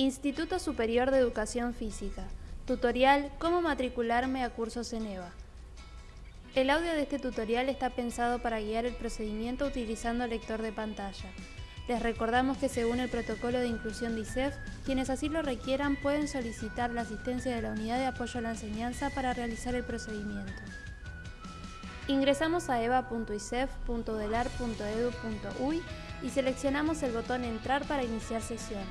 Instituto Superior de Educación Física. Tutorial Cómo matricularme a cursos en EVA. El audio de este tutorial está pensado para guiar el procedimiento utilizando lector de pantalla. Les recordamos que según el protocolo de inclusión de ISEF, quienes así lo requieran pueden solicitar la asistencia de la Unidad de Apoyo a la Enseñanza para realizar el procedimiento. Ingresamos a eva.isef.delar.edu.uy y seleccionamos el botón Entrar para iniciar sesión.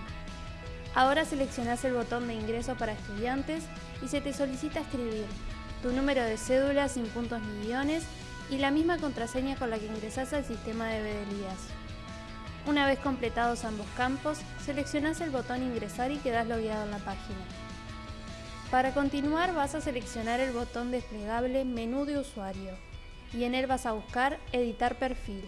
Ahora seleccionas el botón de ingreso para estudiantes y se te solicita escribir tu número de cédula sin puntos ni guiones y la misma contraseña con la que ingresas al sistema de Bedelías. Una vez completados ambos campos, seleccionas el botón Ingresar y quedas logueado en la página. Para continuar vas a seleccionar el botón desplegable Menú de usuario y en él vas a buscar Editar perfil.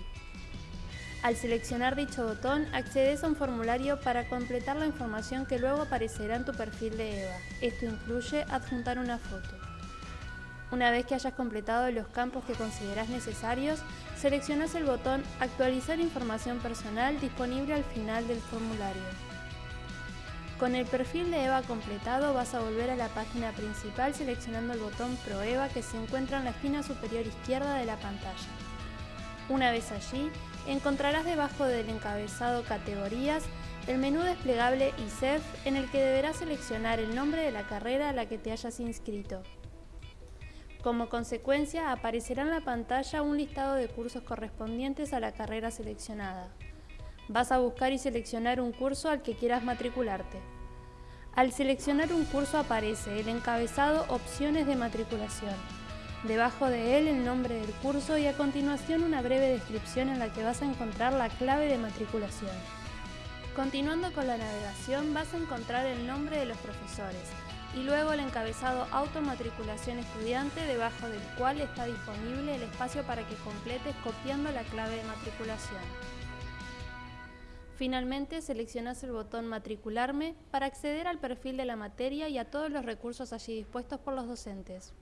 Al seleccionar dicho botón, accedes a un formulario para completar la información que luego aparecerá en tu perfil de EVA. Esto incluye adjuntar una foto. Una vez que hayas completado los campos que consideras necesarios, seleccionas el botón Actualizar información personal disponible al final del formulario. Con el perfil de EVA completado vas a volver a la página principal seleccionando el botón ProEVA que se encuentra en la esquina superior izquierda de la pantalla. Una vez allí, encontrarás debajo del encabezado Categorías el menú desplegable ISEF en el que deberás seleccionar el nombre de la carrera a la que te hayas inscrito. Como consecuencia, aparecerá en la pantalla un listado de cursos correspondientes a la carrera seleccionada. Vas a buscar y seleccionar un curso al que quieras matricularte. Al seleccionar un curso aparece el encabezado Opciones de matriculación. Debajo de él el nombre del curso y a continuación una breve descripción en la que vas a encontrar la clave de matriculación. Continuando con la navegación vas a encontrar el nombre de los profesores y luego el encabezado Automatriculación Estudiante debajo del cual está disponible el espacio para que completes copiando la clave de matriculación. Finalmente seleccionas el botón Matricularme para acceder al perfil de la materia y a todos los recursos allí dispuestos por los docentes.